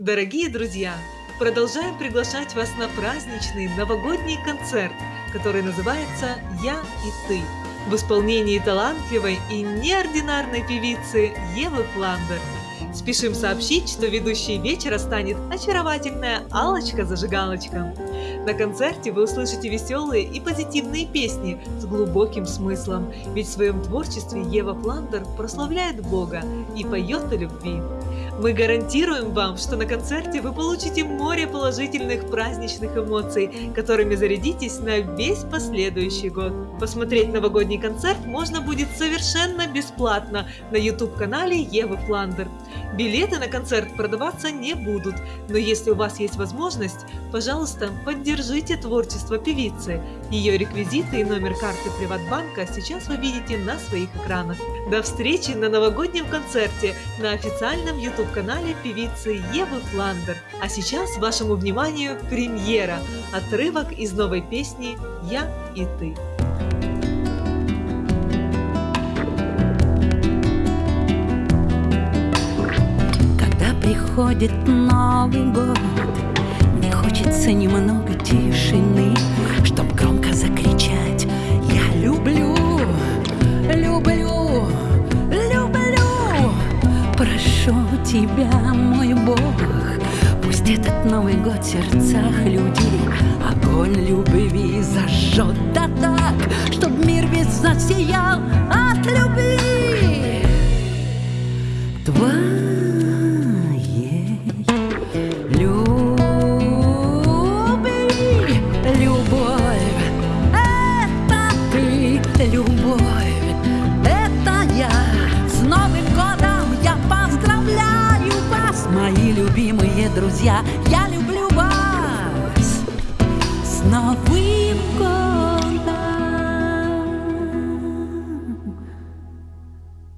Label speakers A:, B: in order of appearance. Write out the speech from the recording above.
A: Дорогие друзья, продолжаем приглашать вас на праздничный новогодний концерт, который называется «Я и ты» в исполнении талантливой и неординарной певицы Евы Фландер. Спешим сообщить, что ведущей вечера станет очаровательная алочка зажигалочка На концерте вы услышите веселые и позитивные песни с глубоким смыслом, ведь в своем творчестве Ева Фландер прославляет Бога и поет о любви. Мы гарантируем вам, что на концерте вы получите море положительных праздничных эмоций, которыми зарядитесь на весь последующий год. Посмотреть новогодний концерт можно будет совершенно бесплатно на YouTube-канале Евы Фландер. Билеты на концерт продаваться не будут, но если у вас есть возможность, пожалуйста, поддержите творчество певицы. Ее реквизиты и номер карты Приватбанка сейчас вы видите на своих экранах. До встречи на новогоднем концерте на официальном YouTube-канале певицы Евы Фландер. А сейчас вашему вниманию премьера, отрывок из новой песни «Я и ты».
B: приходит Новый год хочется немного тишины Чтоб громко закричать. Я люблю, люблю, люблю. Прошу тебя, мой Бог Пусть этот Новый год в сердцах людей Огонь любви зажжет. Да так Чтоб мир весь засиял от любви. Твоя мои любимые друзья Я люблю вас